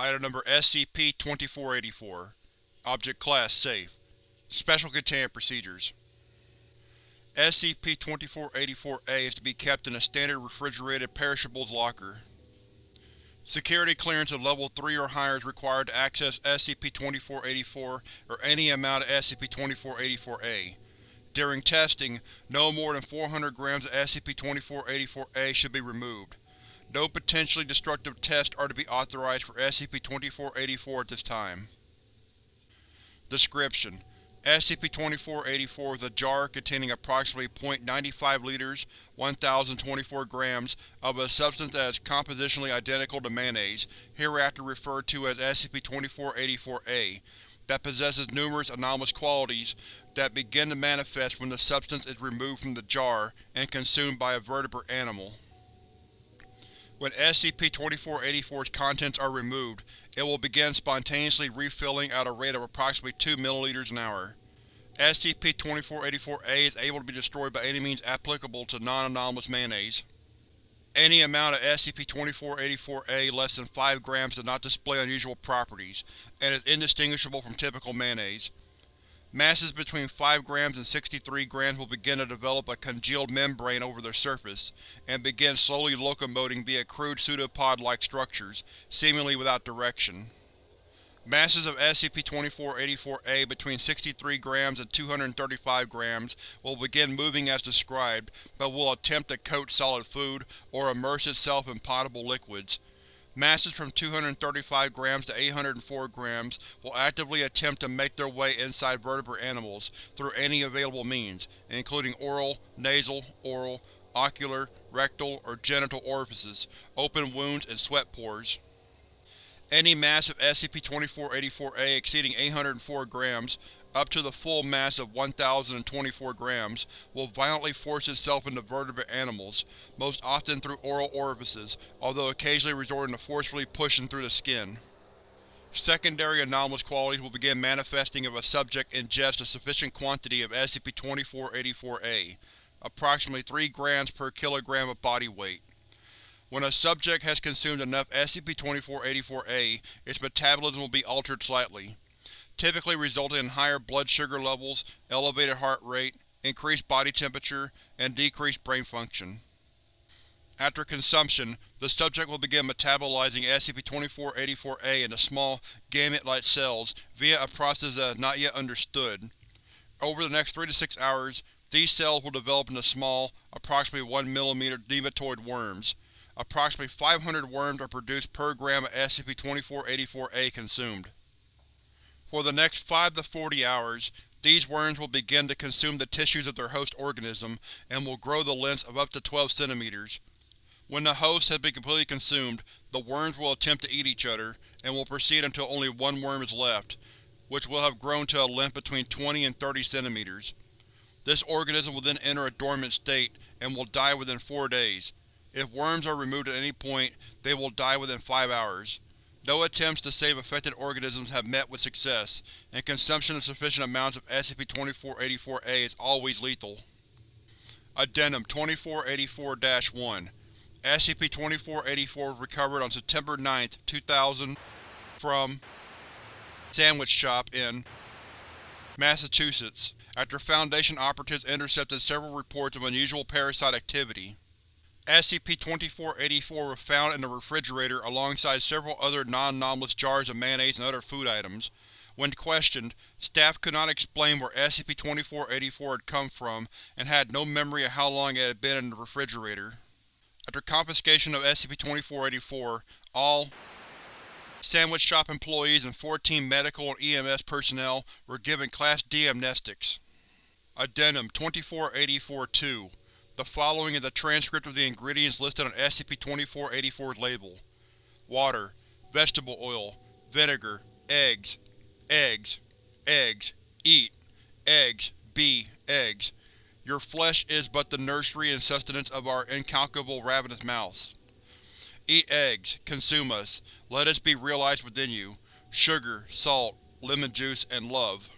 Item Number SCP-2484 Object Class Safe Special Containment Procedures SCP-2484-A is to be kept in a standard refrigerated perishables locker. Security clearance of Level 3 or higher is required to access SCP-2484 or any amount of SCP-2484-A. During testing, no more than 400 grams of SCP-2484-A should be removed. No potentially destructive tests are to be authorized for SCP-2484 at this time. Description: SCP-2484 is a jar containing approximately 0.95 liters 1024 grams of a substance that is compositionally identical to mayonnaise, hereafter referred to as SCP-2484-A, that possesses numerous anomalous qualities that begin to manifest when the substance is removed from the jar and consumed by a vertebrate animal. When SCP-2484's contents are removed, it will begin spontaneously refilling at a rate of approximately 2 ml an hour. SCP-2484-A is able to be destroyed by any means applicable to non-anomalous mayonnaise. Any amount of SCP-2484-A less than 5 grams does not display unusual properties, and is indistinguishable from typical mayonnaise. Masses between 5 grams and 63 grams will begin to develop a congealed membrane over their surface, and begin slowly locomoting via crude pseudopod-like structures, seemingly without direction. Masses of SCP-2484-A between 63 grams and 235 grams will begin moving as described, but will attempt to coat solid food, or immerse itself in potable liquids. Masses from 235 grams to 804 grams will actively attempt to make their way inside vertebrate animals through any available means, including oral, nasal, oral, ocular, rectal, or genital orifices, open wounds, and sweat pores. Any mass of SCP-2484-A exceeding 804 grams, up to the full mass of 1024 grams, will violently force itself into vertebrate animals, most often through oral orifices, although occasionally resorting to forcefully pushing through the skin. Secondary anomalous qualities will begin manifesting if a subject ingests a sufficient quantity of SCP-2484-A, approximately 3 grams per kilogram of body weight. When a subject has consumed enough SCP-2484-A, its metabolism will be altered slightly, typically resulting in higher blood sugar levels, elevated heart rate, increased body temperature, and decreased brain function. After consumption, the subject will begin metabolizing SCP-2484-A into small, gamete-like cells via a process that is not yet understood. Over the next 3 to 6 hours, these cells will develop into small, approximately 1 mm nematoid worms. Approximately 500 worms are produced per gram of SCP-2484-A consumed. For the next 5 to 40 hours, these worms will begin to consume the tissues of their host organism and will grow the lengths of up to 12 cm. When the host has been completely consumed, the worms will attempt to eat each other, and will proceed until only one worm is left, which will have grown to a length between 20 and 30 cm. This organism will then enter a dormant state, and will die within 4 days, if worms are removed at any point, they will die within 5 hours. No attempts to save affected organisms have met with success, and consumption of sufficient amounts of SCP-2484-A is always lethal. Addendum 2484-1 SCP-2484 was recovered on September 9, 2000 from Sandwich Shop in Massachusetts, after Foundation operatives intercepted several reports of unusual parasite activity. SCP-2484 was found in the refrigerator alongside several other non-anomalous jars of mayonnaise and other food items. When questioned, staff could not explain where SCP-2484 had come from and had no memory of how long it had been in the refrigerator. After confiscation of SCP-2484, all Sandwich Shop employees and 14 medical and EMS personnel were given Class D amnestics. Addendum 2484-2 the following is a transcript of the ingredients listed on SCP-2484's label. Water, vegetable oil, vinegar, eggs, eggs, eggs, eat, eggs, be, eggs. Your flesh is but the nursery and sustenance of our incalculable ravenous mouths. Eat eggs, consume us, let us be realized within you. Sugar, salt, lemon juice, and love.